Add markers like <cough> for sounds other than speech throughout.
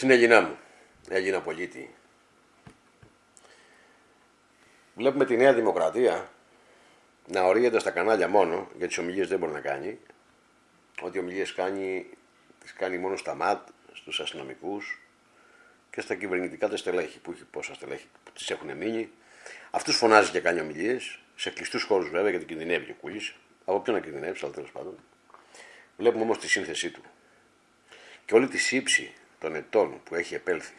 Συνέγινά μου, έγινα πολίτη. Βλέπουμε τη Νέα Δημοκρατία να ορίζεται στα κανάλια μόνο, γιατί τις ομιλίες δεν μπορεί να κάνει. Ό,τι ομιλίες κάνει, τις κάνει μόνο στα ΜΑΤ, στους αστυνομικούς και στα κυβερνητικά τα στελέχη, που έχει πόσα στελέχη που τις έχουν μείνει. Αυτούς φωνάζει και κάνει ομιλίες, σε κλειστούς χώρους βέβαια, γιατί κινδυνεύει ο Κούλη. Από ποιον να κινδυνεύσει, αλλά τέλος πάντων. Βλέπουμε όμως τη σύνθεσή του. Και όλη τη σύψη των ετών που έχει επέλθει.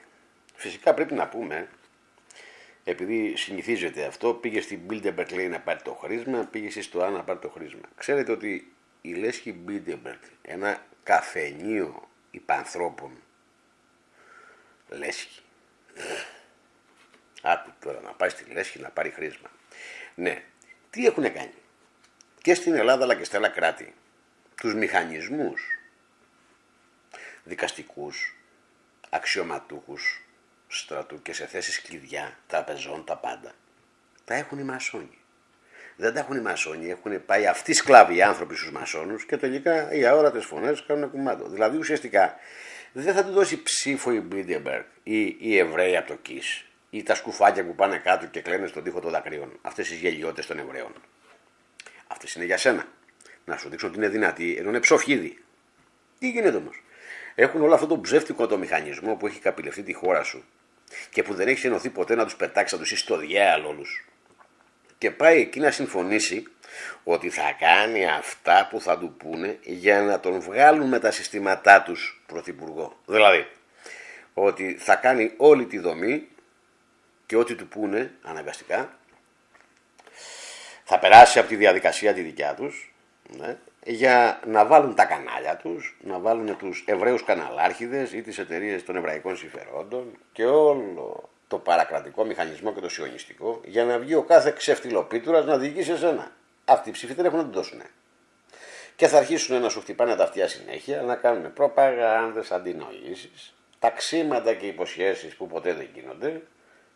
Φυσικά πρέπει να πούμε, επειδή συνηθίζεται αυτό, πήγε στην Bilderberg λέει να πάρει το χρήσμα, πήγε στο Α να πάρει το χρήσμα. Ξέρετε ότι η Λέσχη Bilderberg, ένα καφενείο υπανθρώπων, Λέσχη. Άκου τώρα να πάει στη Λέσχη να πάρει χρήσμα. Ναι, τι έχουν κάνει; Και στην Ελλάδα αλλά και στα άλλα κράτη. Τους μηχανισμούς δικαστικούς, αξιωματούχους στρατού και σε θέσεις κλειδιά, τραπεζών, τα πάντα. Τα έχουν οι μασόνοι. Δεν τα έχουν οι μασόνοι, έχουν πάει αυτοί σκλάβοι οι άνθρωποι στους μασόνους και τελικά οι αόρατες φωνές κάνουν κουμάντο. Δηλαδή ουσιαστικά δεν θα του δώσει ψήφο η Μπίντεμπεργκ ή οι Εβραίοι από το ΚΙΣ ή τα σκουφάκια που πάνε κάτω και κλαίνουν στον τοίχο των δακρύων. Αυτές οι γελιότητες των Εβραίων. Αυτές είναι για σένα. Να σου δείξω ότι είναι δυνατή, ενώ είναι ψοφίδι. Τι γίνεται όμως; Έχουν όλο αυτό το ψεύτικο το μηχανισμό που έχει καπηλευτεί τη χώρα σου και που δεν έχει ενωθεί ποτέ να τους πετάξει, να τους στο διάλογο όλους. Και πάει εκεί να συμφωνήσει ότι θα κάνει αυτά που θα του πούνε για να τον βγάλουν με τα συστήματά τους πρωθυπουργό. Δηλαδή, ότι θα κάνει όλη τη δομή και ό,τι του πούνε αναγκαστικά θα περάσει από τη διαδικασία τη δικιά τους ναι, για να βάλουν τα κανάλια τους, να βάλουν τους Εβραίους καναλάρχιδες ή τις εταιρείες των εβραϊκών συμφερόντων και όλο το παρακρατικό μηχανισμό και το σιωνιστικό για να βγει ο κάθε ξεφτυλοπίτουρας να διοικήσει σε σένα. Αυτοί οι ψήφοι δεν έχουν να του δώσουν. Και θα αρχίσουν να σου χτυπάνε τα αυτιά συνέχεια, να κάνουν προπαγάνδες, αντινοήσεις, ταξίματα και υποσχέσεις που ποτέ δεν γίνονται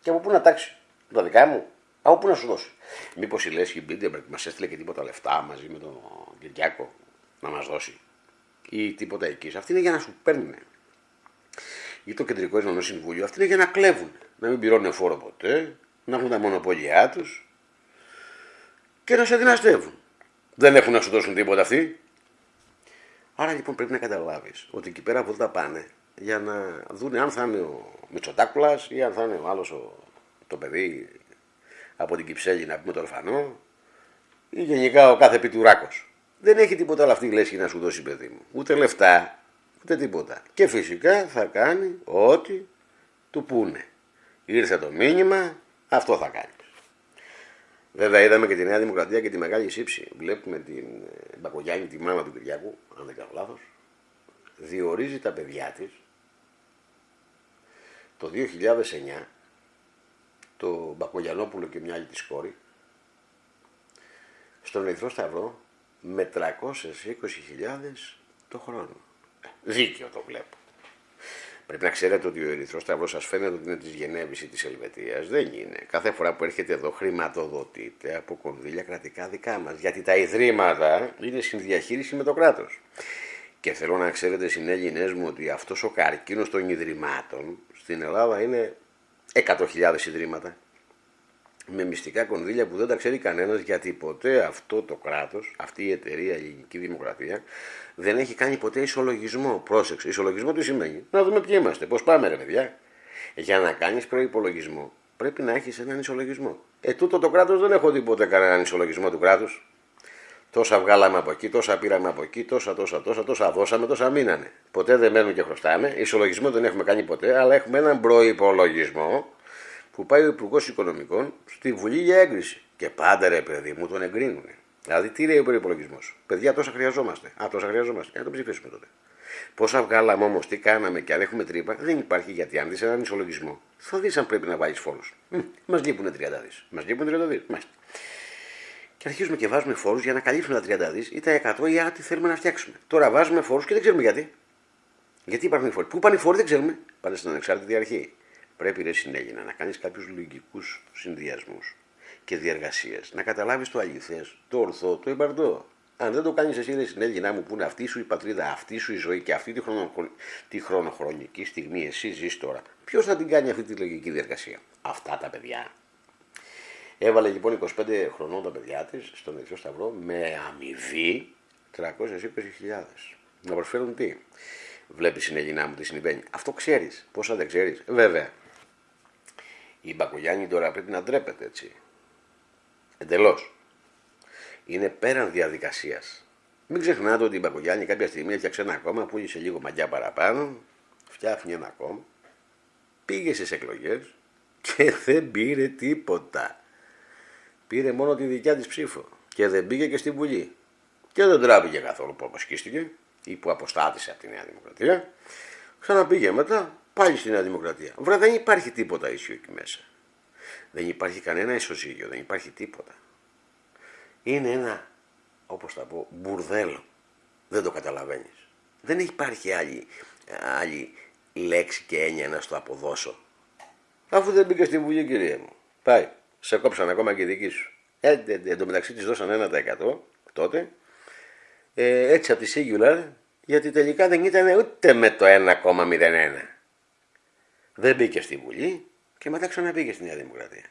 και από πού να τάξει. Τα δικά μου, από πού να σου δώσει. Μήπως η Λέσχη Μπίντεμπεργκ μας έστειλε και τίποτα λεφτά μαζί με τον Κυριάκο να μας δώσει ή τίποτα εκεί. Αυτή είναι για να σου παίρνουν. Ή το κεντρικό Ισμανό Συμβούλιο, αυτή είναι για να κλέβουν. Να μην πληρώνουν φόρο ποτέ, να έχουν τα μονοπόλια τους και να σε δυναστεύουν. Δεν έχουν να σου δώσουν τίποτα αυτοί. Άρα λοιπόν πρέπει να καταλάβεις ότι εκεί πέρα βόλτα πάνε για να δουν αν θα είναι ο Μητσοτάκουλας ή αν θα είναι ο άλλος το παιδί από την Κυψέλη να πούμε το ορφανό ή γενικά ο κάθε πιτουράκος. Δεν έχει τίποτα άλλο αυτή η λέσχη να σου δώσει παιδί μου. Ούτε λεφτά, ούτε τίποτα. Και φυσικά θα κάνει ό,τι του πούνε. Ήρθε το μήνυμα, αυτό θα κάνει. Βέβαια είδαμε και τη Νέα Δημοκρατία και τη Μεγάλη Σύψη. Βλέπουμε την ε, Μπακογιάννη, τη μάνα του Κυριακού, αν δεν κάνω λάθος, διορίζει τα παιδιά της το 2009 το Μπακογιανόπουλο και μια άλλη της κόρη, στον Ερυθρό Σταυρό με 320.000 το χρόνο. Ε, δίκαιο το βλέπω. Πρέπει να ξέρετε ότι ο Ερυθρός Σταυρός σας φαίνεται ότι είναι της Γενέβης ή της Ελβετίας. Δεν είναι. Κάθε φορά που έρχεται εδώ χρηματοδοτείται από κονδύλια κρατικά δικά μας. Γιατί τα ιδρύματα είναι συνδιαχείριση με το κράτος. Και θέλω να ξέρετε, συνέλληνέ μου, ότι αυτός ο καρκίνος των ιδρυμάτων στην Ελλάδα είναι 100.000 ιδρύματα με μυστικά κονδύλια που δεν τα ξέρει κανένας γιατί ποτέ αυτό το κράτος, αυτή η εταιρεία, η ελληνική δημοκρατία δεν έχει κάνει ποτέ ισολογισμό. Πρόσεξε, ισολογισμό τι σημαίνει; Να δούμε ποιοι είμαστε, πώς πάμε ρε παιδιά. Για να κάνεις προϋπολογισμό πρέπει να έχεις έναν ισολογισμό. Ε, τούτο το κράτος δεν έχω δει ποτέ κανέναν ισολογισμό του κράτους. Τόσα βγάλαμε από εκεί, τόσα πήραμε από εκεί, τόσα, τόσα, τόσα, τόσα δώσαμε, τόσα μείνανε. Ποτέ δεν μένουμε και χρωστάμε. Ισολογισμό δεν έχουμε κάνει ποτέ, αλλά έχουμε έναν προπολογισμό που πάει ο Υπουργός Οικονομικών στη Βουλή για έγκριση. Και πάντα ρε παιδί μου τον εγκρίνουν. Δηλαδή τι λέει ο προπολογισμό. Παιδιά τόσα χρειαζόμαστε. Α, τόσα χρειαζόμαστε. Ε, να το ψηφίσουμε τότε. Πόσα βγάλαμε όμως, τι κάναμε και αν έχουμε τρύπα, δεν υπάρχει γιατί αν δεις έναν ισολογισμό, θα δεις αν πρέπει να βάλει φόρους. Μας λείπουν 30 δις. Μας λείπουν 30 δις. Μάλιστα και αρχίζουμε και βάζουμε φόρους για να καλύψουμε τα 30 δις ή τα 100 ή ό,τι θέλουμε να φτιάξουμε. Τώρα βάζουμε φόρους και δεν ξέρουμε γιατί. Γιατί υπάρχουν οι φόροι. Πού πάνε οι φόροι δεν ξέρουμε. Πάνε στην ανεξάρτητη αρχή. Πρέπει ρε συνέγεινα να κάνεις κάποιους λογικούς συνδυασμούς και διεργασίες. Να καταλάβεις το αληθές, το ορθό, το υπαρτό. Αν δεν το κάνεις εσύ, είναι συνέλληνά μου που είναι αυτή σου η πατρίδα, αυτή σου η ζωή και αυτή τη, χρονο, τη χρονοχρονική στιγμή εσύ ζεις τώρα. Ποιος θα την κάνει αυτή τη λογική διαδικασία. Αυτά τα παιδιά. Έβαλε λοιπόν 25 χρονών τα παιδιά της στον Ερυθρό Σταυρό με αμοιβή 320.000. Να προσφέρουν τι; Βλέπεις συνέλληνά μου τι συμβαίνει. Αυτό ξέρεις. Πόσα δεν ξέρεις. Βέβαια. Η Μπακογιάννη τώρα πρέπει να ντρέπεται έτσι. Εντελώς. Είναι πέραν διαδικασίας. Μην ξεχνάτε ότι η Μπακογιάννη κάποια στιγμή έφτιαξε ένα κόμμα, πούλησε λίγο μαγιά παραπάνω, φτιάχνει ένα κόμμα, πήγε στις εκλογές και δεν πήρε τίποτα. Πήρε μόνο τη δικιά της ψήφο και δεν πήγε και στη Βουλή. Και δεν τράπηκε καθόλου που αποσκίστηκε ή που αποστάτησε από τη Νέα Δημοκρατία. Ξαναπήγε μετά πάλι στη Νέα Δημοκρατία. Βρε δεν υπάρχει τίποτα ίσιο εκεί μέσα. Δεν υπάρχει κανένα ισοζύγιο, δεν υπάρχει τίποτα. Είναι ένα, όπως θα πω, μπουρδέλο. Δεν το καταλαβαίνεις. Δεν υπάρχει άλλη, άλλη λέξη και έννοια να στο αποδώσω. Αφού δεν μπήκε στην Βουλή, κυρία μου. Πάει. Σε κόψαν ακόμα και δική σου. Ε, εν τω μεταξύ της δώσαν 1% τότε. Ε, έτσι από τη Singular, γιατί τελικά δεν ήταν ούτε με το 1,01. Δεν μπήκε στη Βουλή και μετά ξαναμπήκε στη Νέα Δημοκρατία.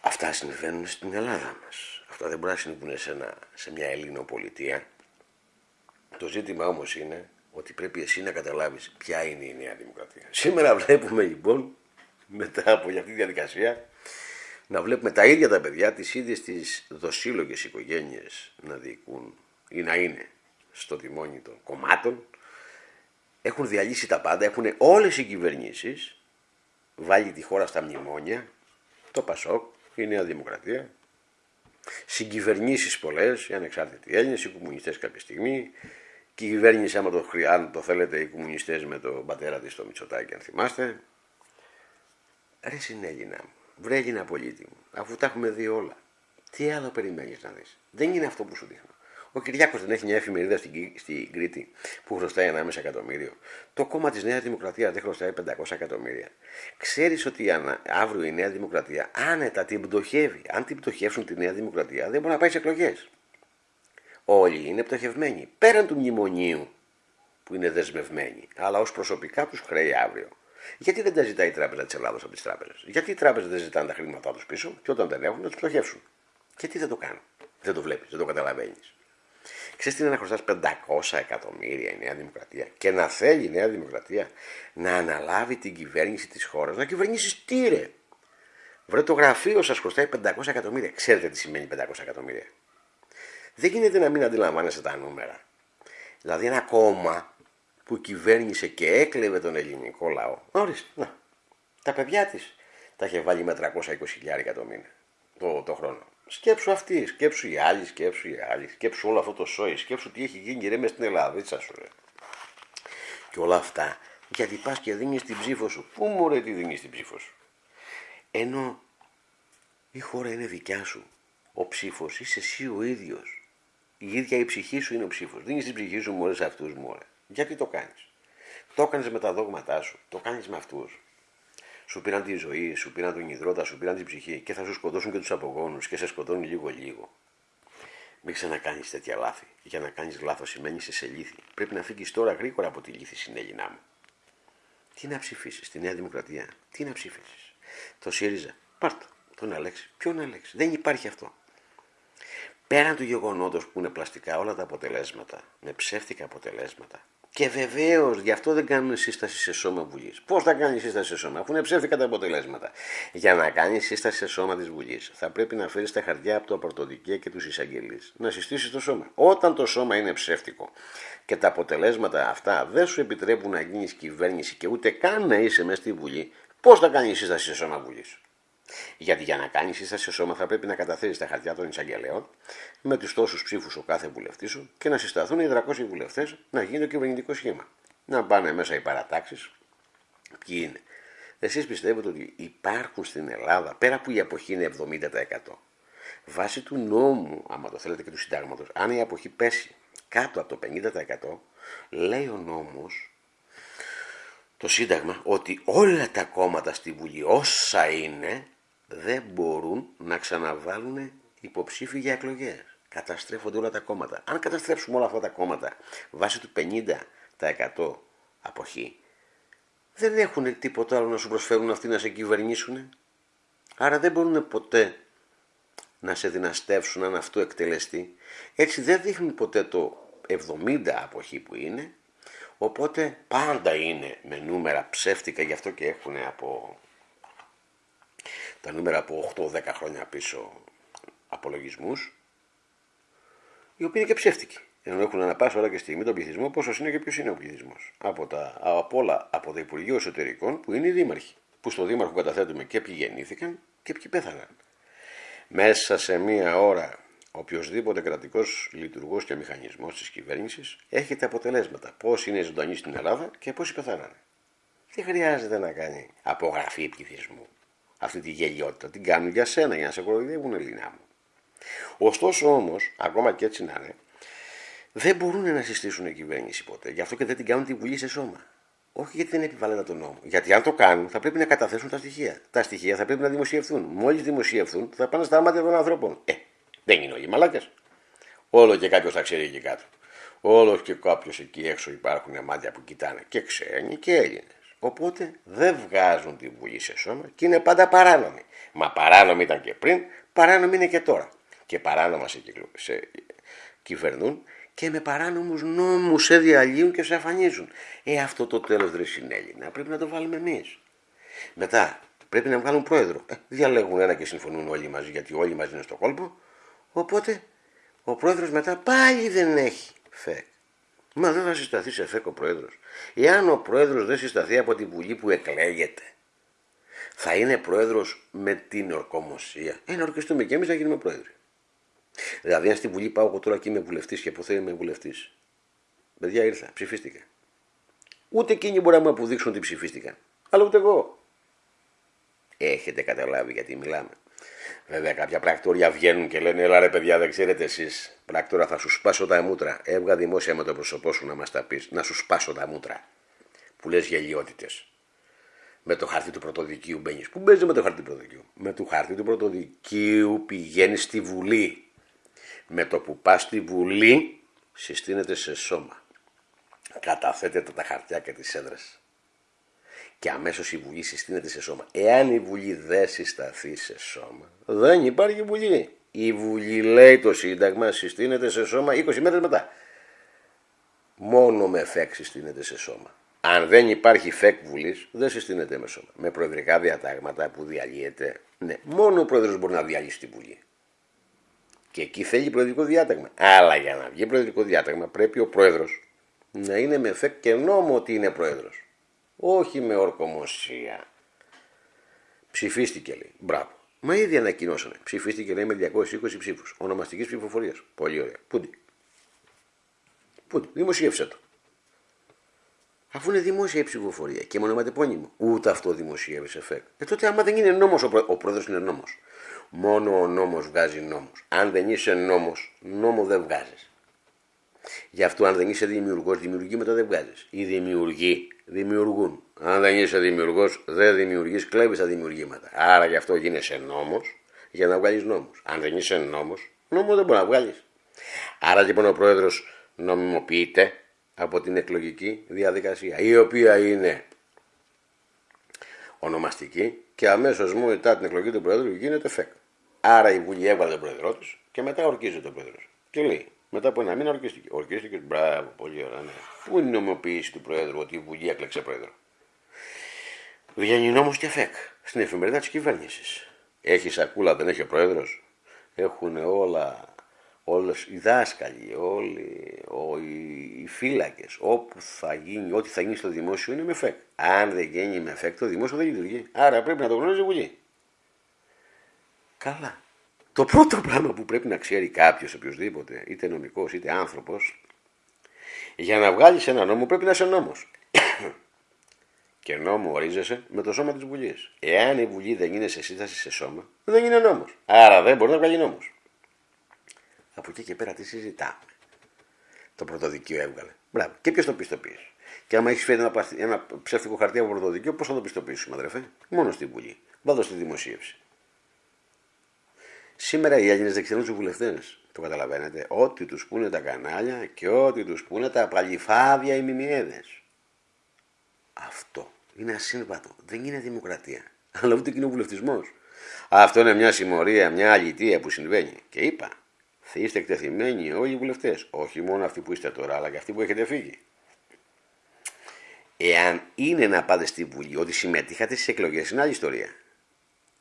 Αυτά συμβαίνουν στην Ελλάδα μας. Αυτά δεν μπορεί να συμβούν σε, ένα, σε μια Ελληνοπολιτεία. Το ζήτημα όμως είναι ότι πρέπει εσύ να καταλάβεις ποια είναι η Νέα Δημοκρατία. Σήμερα βλέπουμε λοιπόν, μετά από αυτή τη διαδικασία, να βλέπουμε τα ίδια τα παιδιά, τις ίδιες τις δοσύλλογες οικογένειες να διοικούν ή να είναι στο τιμόνι των κομμάτων. Έχουν διαλύσει τα πάντα, έχουν όλες οι κυβερνήσεις βάλει τη χώρα στα μνημόνια, το Πασόκ, η Νέα Δημοκρατία, συγκυβερνήσεις πολλές, οι ανεξάρτητοι Έλληνες, οι κομμουνιστές κάποια στιγμή, και η κυβέρνηση, άμα το, αν το θέλετε, οι κομμουνιστές με τον πατέρα της, το Μητσοτάκη, αν θυμάστε. Ρε συνέλληνα μου, βρε Έλληνα πολίτη μου, αφού τα έχουμε δει όλα. Τι άλλο περιμένεις να δεις; Δεν είναι αυτό που σου δείχνω. Ο Κυριάκος δεν έχει μια εφημερίδα στην, στην Κρήτη που χρωστάει 1,5 εκατομμύριο. Το κόμμα της Νέας Δημοκρατίας δεν χρωστάει 500 εκατομμύρια. Ξέρεις ότι αύριο η Νέα Δημοκρατία άνετα την πτωχεύει. Αν την πτωχεύσουν τη Νέα Δημοκρατία δεν μπορεί να πάει σε εκλογές. Όλοι είναι πτωχευμένοι. Πέραν του μνημονίου που είναι δεσμευμένοι, αλλά ως προσωπικά τους χρέη αύριο. Γιατί δεν τα ζητάει η Τράπεζα της Ελλάδα από τις τράπεζες; Γιατί οι τράπεζες δεν ζητάνε τα χρήματά τους πίσω και όταν δεν έχουν να τους πτωχεύσουν. Γιατί δεν το κάνουν; Δεν το βλέπεις, δεν το καταλαβαίνεις. Ξέρεις τι είναι να χρωστάς 500 εκατομμύρια η Νέα Δημοκρατία και να θέλει η Νέα Δημοκρατία να αναλάβει την κυβέρνηση της χώρας, να κυβερνήσεις τι ρε; Βρε το γραφείο σας χρωστάει 500 εκατομμύρια. Ξέρετε τι σημαίνει 500 εκατομμύρια. Δεν γίνεται να μην αντιλαμβάνεσαι τα νούμερα. Δηλαδή ένα κόμμα που κυβέρνησε και έκλεβε τον ελληνικό λαό. Ορίστε, να, τα παιδιά της τα είχε βάλει με 320 το μήνα το, το χρόνο. Σκέψου αυτή, σκέψου οι άλλοι, σκέψου οι άλλοι, σκέψου όλο αυτό το σόι, σκέψου τι έχει γίνει ρε μες στην Ελλάδα, σου ρε. Και όλα αυτά, γιατί πας και δίνεις την ψήφο σου. Πού μου ρε τι δίνεις την ψήφο σου; Ενώ η χώρα είναι δικιά σου. Ο ψήφος είσαι εσύ ο ίδιος. Η ίδια η ψυχή σου είναι ο ψήφος. Δίνεις την ψυχή σου μωρέ σε αυτούς μου. Γιατί το κάνεις; Το έκανες με τα δόγματά σου. Το κάνεις με αυτούς σου πήραν τη ζωή, σου πήραν τον υδρότα, σου πήραν την ψυχή και θα σου σκοτώσουν και τους απογόνους και σε σκοτώνουν λίγο-λίγο. Μην ξανακάνεις τέτοια λάθη. Για να κάνεις λάθος σημαίνει σε λύθη. Πρέπει να φύγεις τώρα γρήγορα από τη λύθη συνέλληνά μου. Τι να ψηφίσεις, τη Νέα Δημοκρατία, τι να ψηφίσεις; Το ΣΥΡΙΖΑ, πάρτο, τον Αλέξη. Ποιον Αλέξη, δεν υπάρχει αυτό. Πέραν του γεγονότος που είναι πλαστικά όλα τα αποτελέσματα, με ψεύτικα αποτελέσματα, και βεβαίως γι' αυτό δεν κάνουν σύσταση σε σώμα Βουλής. Πώς θα κάνεις σύσταση σε σώμα, αφού είναι ψεύτικα τα αποτελέσματα. Για να κάνεις σύσταση σε σώμα της Βουλής, θα πρέπει να φέρεις τα χαρτιά από το πρωτοδικέ και τους εισαγγελείς. Να συστήσεις το σώμα. Όταν το σώμα είναι ψεύτικο και τα αποτελέσματα αυτά δεν σου επιτρέπουν να γίνεις κυβέρνηση και ούτε καν να είσαι μέσα στη Βουλή, πώς θα κάνεις σύσταση σε σώμα Βουλής. Γιατί για να κάνεις σύσταση σε σώμα θα πρέπει να καταθέσεις τα χαρτιά των εισαγγελέων με τους τόσους ψήφους ο κάθε βουλευτής σου και να συσταθούν οι 300 βουλευτές να γίνει το κυβερνητικό σχήμα. Να πάνε μέσα οι παρατάξεις. Ποιοι είναι; Εσείς πιστεύετε ότι υπάρχουν στην Ελλάδα, πέρα που η αποχή είναι 70%, βάσει του νόμου, άμα το θέλετε και του συντάγματος, αν η αποχή πέσει κάτω από το 50%, λέει ο νόμος, το Σύνταγμα, ότι όλα τα κόμματα στη Βουλή, όσα είναι, δεν μπορούν να ξαναβάλουν υποψήφοι για εκλογές. Καταστρέφονται όλα τα κόμματα. Αν καταστρέψουμε όλα αυτά τα κόμματα βάσει του 50% αποχή, δεν έχουν τίποτα άλλο να σου προσφέρουν αυτοί να σε κυβερνήσουν. Άρα δεν μπορούν ποτέ να σε δυναστεύσουν αν αυτό εκτελεστεί. Έτσι δεν δείχνουν ποτέ το 70 αποχή που είναι, οπότε πάντα είναι με νούμερα ψεύτικα, γι' αυτό και έχουν από τα νούμερα από 8-10 χρόνια πίσω απολογισμούς, οι οποίοι είναι και ψεύτικοι. Ενώ έχουν αναπάσει όλα και στιγμή τον πληθυσμό, πόσος είναι και ποιος είναι ο πληθυσμός. Από, τα, από όλα, από το Υπουργείο Εσωτερικών που είναι οι δήμαρχοι. Που στο δήμαρχο καταθέτουμε και ποιοι γεννήθηκαν και ποιοι πέθαναν. Μέσα σε μία ώρα οποιοδήποτε κρατικός λειτουργός και μηχανισμός της κυβέρνησης έχει τα αποτελέσματα. Πώς είναι ζωντανοί στην Ελλάδα και πόσοι πεθάνανε. Δεν χρειάζεται να κάνει απογραφή πληθυσμού. Αυτή τη γελιότητα την κάνουν για σένα, για να σε κοροϊδεύουν, Ελληνά μου. Ωστόσο όμως, ακόμα και έτσι να είναι, δεν μπορούν να συστήσουν κυβέρνηση ποτέ. Γι' αυτό και δεν την κάνουν τη Βουλή σε σώμα. Όχι γιατί δεν επιβάλλεται τον νόμο. Γιατί αν το κάνουν θα πρέπει να καταθέσουν τα στοιχεία. Τα στοιχεία θα πρέπει να δημοσιευθούν. Μόλις δημοσιευθούν θα πάνε στα μάτια των ανθρώπων. Ε, δεν είναι όλοι μαλάκες. Όλο και κάποιος θα ξέρει εκεί κάτω. Όλος και κάποιος εκεί έξω υπάρχουν μάτια που κοιτάνε και ξένοι και Έλληνες. Οπότε δεν βγάζουν τη Βουλή σε σώμα και είναι πάντα παράνομοι. Μα παράνομοι ήταν και πριν, παράνομοι είναι και τώρα. Και παράνομα σε, σε κυβερνούν και με παράνομους νόμους σε διαλύουν και σε αφανίζουν. Ε, αυτό το τέλος δεν συνέλληνα. Πρέπει να το βάλουμε εμείς. Μετά πρέπει να βγάλουν πρόεδρο. Ε, διαλέγουν ένα και συμφωνούν όλοι μαζί γιατί όλοι μαζί είναι στο κόλπο. Οπότε ο πρόεδρος μετά πάλι δεν έχει φεκ. Μα δεν θα συσταθεί σε φεκ ο πρόεδρος. Εάν ο πρόεδρος δεν συσταθεί από τη Βουλή που εκλέγεται, θα είναι πρόεδρος με την ορκομοσία. Ε, να ορκιστούμε και εμείς να γίνουμε πρόεδροι. Δηλαδή, αν στη Βουλή πάω εγώ τώρα και είμαι βουλευτής και αποθέω είμαι βουλευτής. Παιδιά ήρθα, ψηφίστηκα. Ούτε εκείνοι μπορεί να μου αποδείξουν ότι ψηφίστηκαν. Αλλά ούτε εγώ. Έχετε καταλάβει γιατί μιλάμε. Βέβαια, κάποια πρακτόρια βγαίνουν και λένε: Ελά, ρε παιδιά, δεν ξέρετε εσείς. Πράκτορα, θα σου σπάσω τα μούτρα. Έβγα δημόσια με το πρόσωπό σου να μας τα πεις, να σου σπάσω τα μούτρα. Που λες γελιότητες. Με το χάρτη του πρωτοδικίου μπαίνεις. Πού μπαίνεις με το χάρτη του πρωτοδικίου. Με το χάρτη του πρωτοδικίου πηγαίνεις στη Βουλή. Με το που πά στη Βουλή συστήνεται σε σώμα. Καταθέτεται τα χαρτιά και τις έδρες. Και αμέσως η Βουλή συστήνεται σε σώμα. Εάν η Βουλή δεν συσταθεί σε σώμα, δεν υπάρχει Βουλή. Η Βουλή λέει το Σύνταγμα συστήνεται σε σώμα 20 μέρες μετά. Μόνο με φέκ συστήνεται σε σώμα. Αν δεν υπάρχει φεκ Βουλής, δεν συστήνεται με σώμα. Με προεδρικά διατάγματα που διαλύεται. Ναι, μόνο ο πρόεδρος μπορεί να διαλύσει τη Βουλή. Και εκεί θέλει προεδρικό διάταγμα. Αλλά για να βγει προεδρικό διάταγμα πρέπει ο πρόεδρος να είναι με φεκ και νόμο ότι είναι πρόεδρος. Όχι με ορκομοσία. Ψηφίστηκε λέει. Μπράβο. Μα ήδη ανακοινώσανε. Ψηφίστηκε λέει με 220 ψήφους. Ονομαστικής ψηφοφορίας. Πολύ ωραία. Πούντι. Πούντι. Δημοσίευσε το. Αφού είναι δημόσια η ψηφοφορία και μονοματεπώνυμο. Ούτε αυτό δημοσίευσε φεκ. Ε τότε άμα δεν είναι νόμος, ο, πρό... ο πρόεδρος είναι νόμος. Μόνο ο νόμος βγάζει νόμος. Αν δεν είσαι νόμος, νόμο δεν βγάζεις. Γι' αυτό αν δεν είσαι δημιουργός, δημιουργεί μετά δεν βγάζεις. Οι δημιουργοί δημιουργούν. Αν δεν είσαι δημιουργός, δεν δημιουργείς, κλέβεις τα δημιουργήματα. Άρα γι' αυτό γίνεσαι νόμος για να βγάλεις νόμους. Αν δεν είσαι νόμος, νόμο δεν μπορεί να βγάλεις. Άρα λοιπόν ο πρόεδρος νομιμοποιείται από την εκλογική διαδικασία, η οποία είναι ονομαστική και αμέσως μου μετά την εκλογή του Προέδρου γίνεται φεκ. Άρα η Βουλή έβαλε τον πρόεδρό της και μετά ορκίζεται ο πρόεδρος. Και λέει, μετά από ένα μήνα ορκίστηκε. Ορκίστηκε, μπράβο, πολύ ωραία. Ναι. Πού είναι η νομιμοποίηση του Προέδρου ότι η Βουλή έκλεξε πρόεδρο; Βγαίνει νόμος και φεκ στην εφημερίδα της κυβέρνησης. Έχει σακούλα, δεν έχει ο πρόεδρος; Έχουν όλα, όλες οι δάσκαλοι, όλοι οι φύλακες, όπου θα γίνει, ό,τι θα γίνει στο δημόσιο είναι με φεκ. Αν δεν γίνει με φεκ, το δημόσιο δεν λειτουργεί. Άρα πρέπει να το γνωρίζει η Βουλή. Καλά. Το πρώτο πράγμα που πρέπει να ξέρει κάποιος, οποιοδήποτε, είτε νομικός είτε άνθρωπος, για να βγάλεις ένα νόμο πρέπει να είσαι νόμος. <coughs> και νόμο ορίζεσαι με το σώμα της Βουλής. Εάν η Βουλή δεν είναι σε σύσταση σε σώμα, δεν είναι νόμος. Άρα δεν μπορεί να βγάλει νόμος. Από εκεί και πέρα τι συζητάμε. Το πρωτοδικείο έβγαλε. Μπράβο. Και ποιος το πιστοποίησε. Και άμα έχεις φέρει ένα, ένα ψεύτικο χαρτί από πρωτοδικείο, πώς θα το πιστοποιήσουμε, αδερφέ; Μόνο στη Βουλή. Βάδω στη δημοσίευση. Σήμερα οι Έλληνες δεν ξέρουν τους βουλευτές. Το Το καταλαβαίνετε. Ό,τι τους πούνε τα κανάλια και ό,τι τους πούνε τα παλιφάδια οι μιμιέδες. Αυτό είναι ασύμβατο. Δεν είναι δημοκρατία. <laughs> Αλλά ούτε κοινοβουλευτισμός. Αυτό είναι μια συμμορία, μια αλητία που συμβαίνει. Και είπα, θα είστε εκτεθειμένοι όλοι οι βουλευτές. Όχι μόνο αυτοί που είστε τώρα, αλλά και αυτοί που έχετε φύγει. Εάν είναι να πάτε στη Βουλή, ότι συμμετείχατε στις εκλογές, είναι άλλη ιστορία.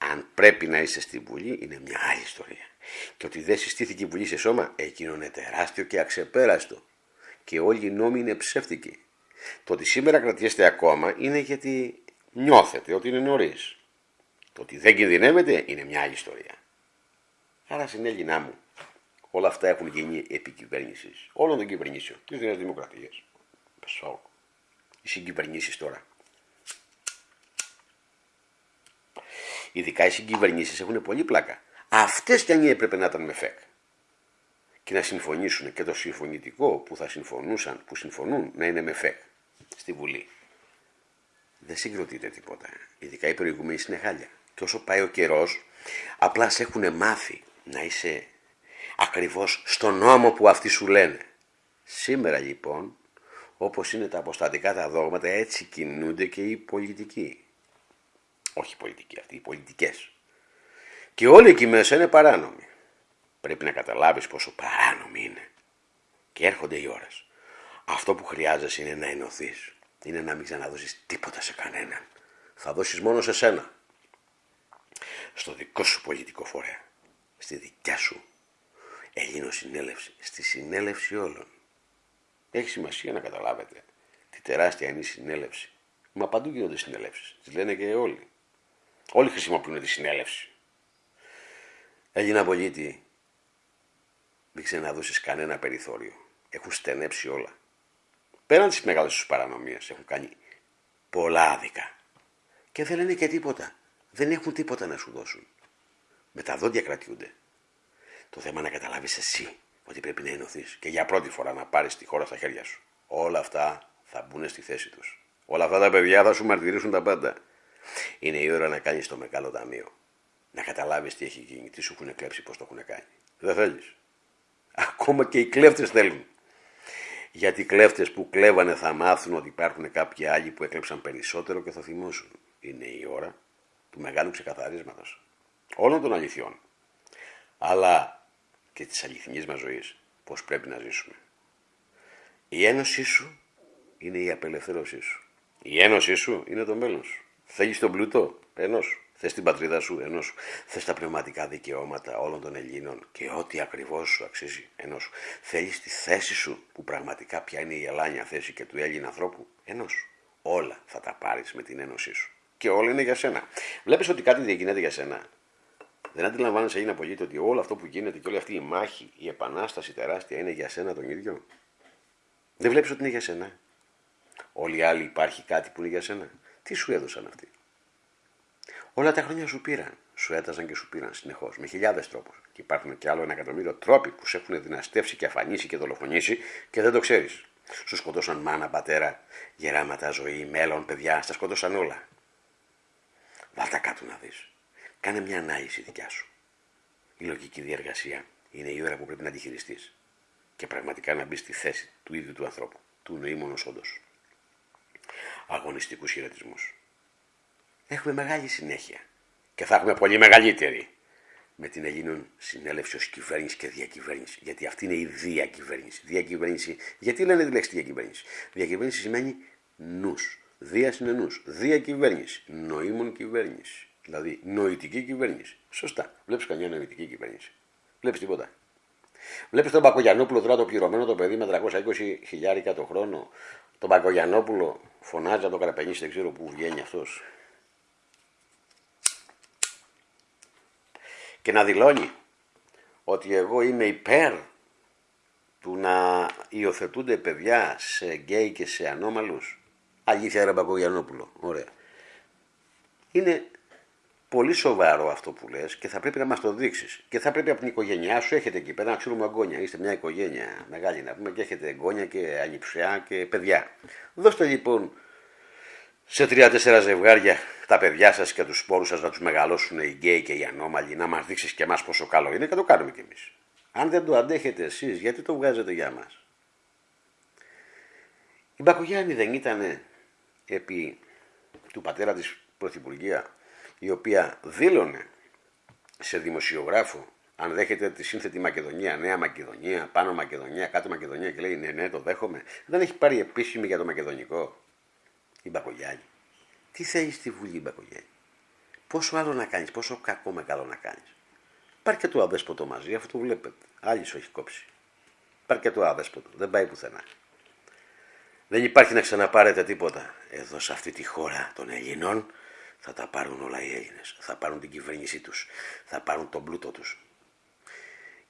Αν πρέπει να είστε στη Βουλή, είναι μια άλλη ιστορία. Και ότι δεν συστήθηκε η Βουλή σε σώμα, εκείνο είναι τεράστιο και αξεπέραστο. Και όλοι οι νόμοι είναι ψεύτικοι. Το ότι σήμερα κρατιέστε ακόμα είναι γιατί νιώθετε ότι είναι νωρίς. Το ότι δεν κινδυνεύετε είναι μια άλλη ιστορία. Άρα στην Έλληνά μου, όλα αυτά έχουν γίνει επικυβέρνηση όλων των κυβερνήσεων τη Νέα Δημοκρατία. Πεσό. Οι συγκυβερνήσεις τώρα. Ειδικά οι συγκυβερνήσεις έχουν πολύ πλάκα. Αυτές κι αν έπρεπε να ήταν με ΦΕΚ και να συμφωνήσουν και το συμφωνητικό που θα συμφωνούσαν, που συμφωνούν να είναι με ΦΕΚ στη Βουλή. Δεν συγκροτείται τίποτα. Ειδικά οι προηγούμενοι είναι χάλια. Και όσο πάει ο καιρός, απλά σε έχουν μάθει να είσαι ακριβώς στον νόμο που αυτοί σου λένε. Σήμερα λοιπόν, όπως είναι τα αποστατικά τα δόγματα, έτσι κινούνται και οι πολιτικοί. Όχι οι πολιτικοί αυτοί, οι πολιτικές. Και όλοι εκεί μέσα είναι παράνομοι. Πρέπει να καταλάβεις πόσο παράνομοι είναι. Και έρχονται οι ώρες. Αυτό που χρειάζεσαι είναι να ενωθείς. Είναι να μην ξαναδώσεις τίποτα σε κανέναν. Θα δώσεις μόνο σε σένα. Στο δικό σου πολιτικό φορέα. Στη δικιά σου συνέλευση. Στη συνέλευση όλων. Έχει σημασία να καταλάβετε τι τεράστια είναι η συνέλευση. Μα παντού γίνονται συνέλευσει. Τις λένε και όλοι. Όλοι χρησιμοποιούν τη συνέλευση. Έλληνα πολίτη, μην ξαναδώσει κανένα περιθώριο. Έχουν στενέψει όλα. Πέραν τι μεγάλε τους παρανομίε, έχουν κάνει πολλά άδικα. Και δεν λένε και τίποτα. Δεν έχουν τίποτα να σου δώσουν. Με τα δόντια κρατιούνται. Το θέμα να καταλάβεις εσύ ότι πρέπει να ενωθείς και για πρώτη φορά να πάρεις τη χώρα στα χέρια σου. Όλα αυτά θα μπουν στη θέση τους. Όλα αυτά τα παιδιά θα σου μαρτυρήσουν τα πάντα. Είναι η ώρα να κάνεις το μεγάλο ταμείο. Να καταλάβεις τι έχει γίνει, τι σου έχουν κλέψει, πώς το έχουν κάνει. Δεν θέλεις. Ακόμα και οι κλέφτες θέλουν. Γιατί οι κλέφτες που κλέβανε θα μάθουν ότι υπάρχουν κάποιοι άλλοι που έκλεψαν περισσότερο και θα θυμώσουν. Είναι η ώρα του μεγάλου ξεκαθαρίσματος όλων των αληθιών. Αλλά και της αληθινής μας ζωής, πώς πρέπει να ζήσουμε. Η ένωσή σου είναι η απελευθέρωσή σου. Η ένωσή σου είναι το μέλλον σου. Θέλει τον πλούτο ενός. Θες την πατρίδα σου ενός. Θες τα πνευματικά δικαιώματα όλων των Ελλήνων και ό,τι ακριβώς σου αξίζει ενός. Θέλεις τη θέση σου που πραγματικά πια είναι η ελάνια θέση και του Έλληνα ανθρώπου ενός. Όλα θα τα πάρεις με την ένωσή σου. Και όλα είναι για σένα. Βλέπεις ότι κάτι διακινέται για σένα. Δεν αντιλαμβάνεσαι, Έλληνα πολίτη, ότι όλο αυτό που γίνεται και όλη αυτή η μάχη, η επανάσταση τεράστια είναι για σένα τον ίδιο. Δεν βλέπεις ότι είναι για σένα. Όλοι οι άλλοι υπάρχει κάτι που είναι για σένα. Τι σου έδωσαν αυτοί; Όλα τα χρόνια σου πήραν. Σου έταζαν και σου πήραν συνεχώς με χιλιάδες τρόπους. Και υπάρχουν και άλλο ένα εκατομμύριο τρόποι που σε έχουν δυναστεύσει και αφανίσει και δολοφονήσει και δεν το ξέρεις. Σου σκοτώσαν μάνα, πατέρα, γεράματα, ζωή, μέλλον, παιδιά, στα σκότωσαν όλα. Βάλτα κάτω να δεις. Κάνε μια ανάλυση δικιά σου. Η λογική διεργασία είναι η ώρα που πρέπει να τη χειριστείς και πραγματικά να μπεις στη θέση του ίδιου του ανθρώπου, του νοήμονος όντως. Αγωνιστικούς χαιρετισμούς. Έχουμε μεγάλη συνέχεια και θα έχουμε πολύ μεγαλύτερη με την Ελλήνων συνέλευση ως κυβέρνηση και διακυβέρνηση. Γιατί αυτή είναι η διακυβέρνηση. Διακυβέρνηση. Γιατί λένε τη λέξη διακυβέρνηση; Διακυβέρνηση σημαίνει νους. Δίας είναι νους. Διακυβέρνηση. Νοήμων κυβέρνηση. Δηλαδή νοητική κυβέρνηση. Σωστά. Βλέπεις καμιά νοητική κυβέρνηση. Βλέπεις τίποτα. Βλέπεις τον Πακογιανόπουλο τώρα το πληρωμένο το παιδί με 320 χιλιάρικα το χρόνο. Τον Πακογιανόπουλο φωνάζει από το καραπενίσι, δεν ξέρω πού βγαίνει αυτός. Και να δηλώνει ότι εγώ είμαι υπέρ του να υιοθετούνται παιδιά σε γκέι και σε ανώμαλους. Αλήθεια ρε Πακογιανόπουλο. Ωραία. Είναι πολύ σοβαρό αυτό που λες και θα πρέπει να μας το δείξεις. Και θα πρέπει από την οικογένειά σου, έχετε εκεί πέρα να ξέρουμε εγγόνια, είστε μια οικογένεια μεγάλη να πούμε και έχετε εγγόνια και ανιψιά και παιδιά. Δώστε λοιπόν σε τρία-τέσσερα ζευγάρια τα παιδιά σας και τους σπόρους σας να τους μεγαλώσουν οι γκέι και οι ανώμαλοι, να μας δείξεις και εμάς πόσο καλό είναι και το κάνουμε κι εμείς. Αν δεν το αντέχετε εσείς, γιατί το βγάζετε για μας; Η Μπακογιάννη δεν ήταν επί του πατέρα της Πρωθυπουργία, η οποία δήλωνε σε δημοσιογράφο αν δέχεται τη σύνθετη Μακεδονία, Νέα Μακεδονία, Πάνω Μακεδονία, Κάτω Μακεδονία και λέει ναι, ναι, το δέχομαι. Δεν έχει πάρει επίσημη για το μακεδονικό η Μπακογιάννη. Τι θέλεις στη Βουλή η Μπακογιάννη; Πόσο άλλο να κάνεις, πόσο κακό με καλό να κάνεις. Υπάρχει και το αδέσποτο μαζί, αυτό το βλέπετε. Άλλης σου έχει κόψει. Υπάρχει και το αδέσποτο, δεν πάει πουθενά. Δεν υπάρχει να ξαναπάρετε τίποτα. Εδώ σε αυτή τη χώρα των Ελλήνων θα τα πάρουν όλα οι Έλληνες. Θα πάρουν την κυβέρνησή τους. Θα πάρουν τον πλούτο τους.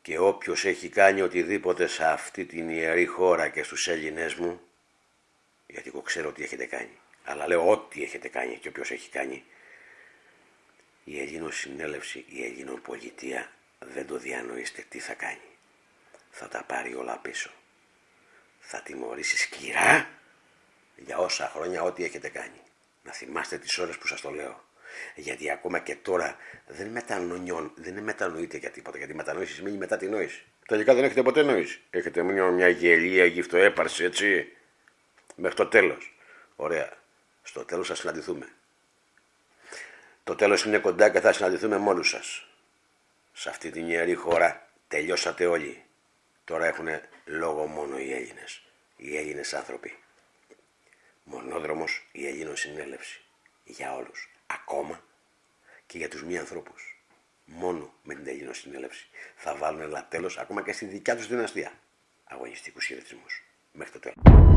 Και όποιος έχει κάνει οτιδήποτε σε αυτή την ιερή χώρα και στους Έλληνες μου, γιατί εγώ ξέρω τι έχετε κάνει, αλλά λέω ό,τι έχετε κάνει και όποιος έχει κάνει, η Ελλήνων συνέλευση, η Ελλήνων πολιτεία δεν το διανοείστε τι θα κάνει. Θα τα πάρει όλα πίσω. Θα τιμωρήσει σκληρά για όσα χρόνια ό,τι έχετε κάνει. Να θυμάστε τις ώρες που σας το λέω. Γιατί ακόμα και τώρα δεν, μετανοιών, δεν μετανοείτε για τίποτα. Γιατί η μετανόηση σημαίνει μετά τη νόηση. Τελικά δεν έχετε ποτέ νόηση. Έχετε μόνο μια γελία γυφτοέπαρση, έτσι. Μέχρι το τέλος. Ωραία. Στο τέλος θα συναντηθούμε. Το τέλος είναι κοντά και θα συναντηθούμε με όλους σας. Σε αυτή την ιερή χώρα τελειώσατε όλοι. Τώρα έχουν λόγο μόνο οι Έλληνες. Οι Έλληνες άνθρωποι. Μονόδρομος η Ελλήνων συνέλευση. Για όλους. Ακόμα και για τους μη ανθρώπους. Μόνο με την Ελλήνων συνέλευση θα βάλουν ένα τέλος ακόμα και στη δικιά τους δυναστεία. Αγωνιστικούς χαιρετισμούς. Μέχρι το τέλος.